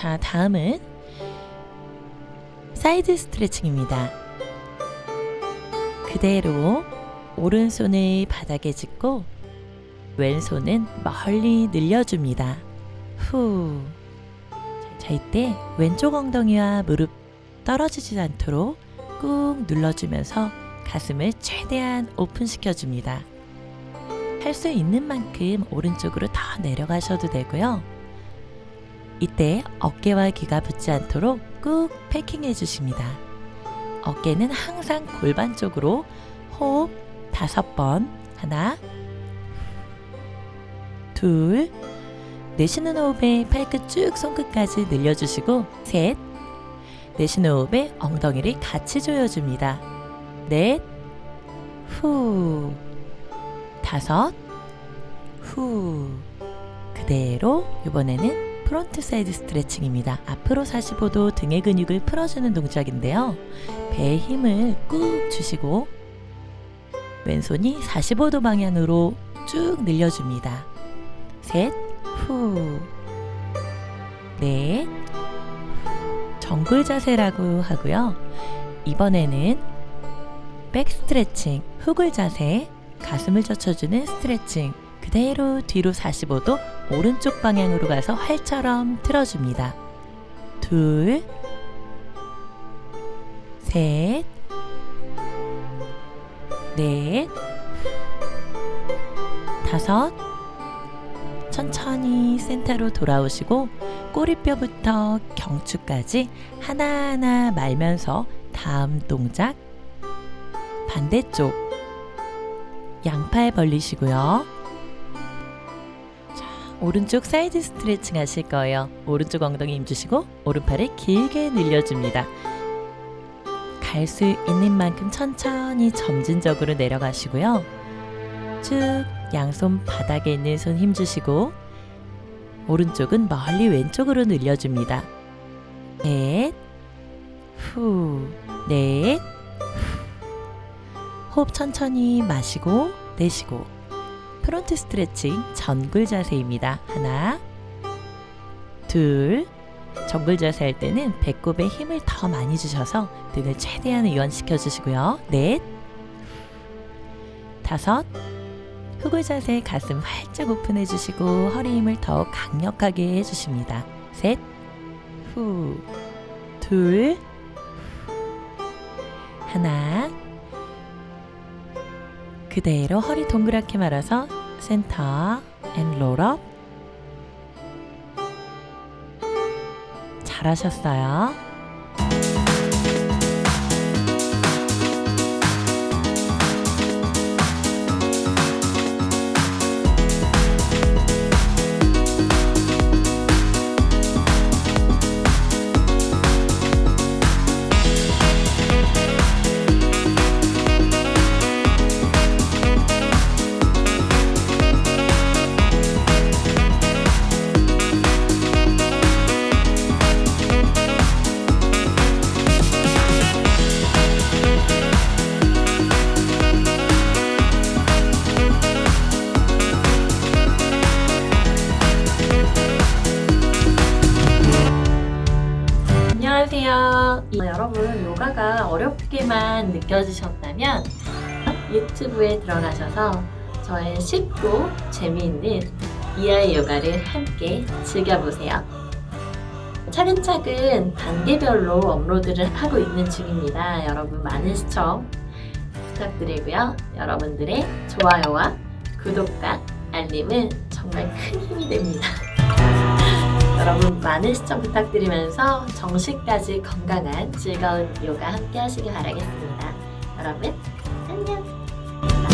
자, 다음은 사이드 스트레칭입니다. 그대로 오른손을 바닥에 짚고 왼손은 멀리 늘려줍니다. 후. 자, 이때 왼쪽 엉덩이와 무릎 떨어지지 않도록 꾹 눌러주면서 가슴을 최대한 오픈시켜줍니다. 할 수 있는 만큼 오른쪽으로 더 내려가셔도 되고요. 이때 어깨와 귀가 붙지 않도록 꾹 패킹해 주십니다. 어깨는 항상 골반 쪽으로 호흡 다섯 번 하나 둘 내쉬는 호흡에 팔끝 쭉 손끝까지 늘려주시고 셋 내쉬는 호흡에 엉덩이를 같이 조여줍니다. 넷 후 다섯 후 그대로 이번에는 front 사이드 스트레칭입니다. 앞으로 45도 등의 근육을 풀어주는 동작인데요. 배에 힘을 꾹 주시고 왼손이 45도 방향으로 쭉 늘려줍니다. 셋, 후, 넷, 전굴 자세라고 하고요. 이번에는 백 스트레칭, 흑을 자세, 가슴을 젖혀주는 스트레칭, 그대로 뒤로 45도 오른쪽 방향으로 가서 활처럼 틀어줍니다. 둘, 셋, 넷, 다섯, 천천히 센터로 돌아오시고 꼬리뼈부터 경추까지 하나하나 말면서 다음 동작 반대쪽 양팔 벌리시고요. 자, 오른쪽 사이드 스트레칭 하실 거예요. 오른쪽 엉덩이 힘주시고 오른팔을 길게 늘려줍니다. 갈 수 있는 만큼 천천히 점진적으로 내려가시고요. 쭉 양손 바닥에 있는 손 힘주시고 오른쪽은 멀리 왼쪽으로 늘려줍니다. 넷, 후, 넷, 후. 호흡 천천히 마시고 내쉬고 front 스트레칭 전굴 자세입니다. 하나, 둘, 전굴 자세 할 때는 배꼽에 힘을 더 많이 주셔서 등을 최대한 이완시켜 주시고요. 넷, 다섯, 후굴 자세 가슴 활짝 오픈해 주시고 허리 힘을 더 강력하게 해주십니다. 셋, 후, 둘, 하나, 그대로 허리 동그랗게 말아서 center and roll up 잘하셨어요. 안녕하세요. 이- 여러분 요가가 어렵게만 느껴지셨다면 유튜브에 들어가셔서 저의 쉽고 재미있는 이하의 요가를 함께 즐겨보세요. 차근차근 단계별로 업로드를 하고 있는 중입니다. 여러분 많은 시청 부탁드리고요. 여러분들의 좋아요와 구독과 알림은 정말 큰 힘이 됩니다. 너무 많은 시청 부탁드리면서 정식까지 건강한 즐거운 요가 함께 하시길 바라겠습니다. 여러분 안녕!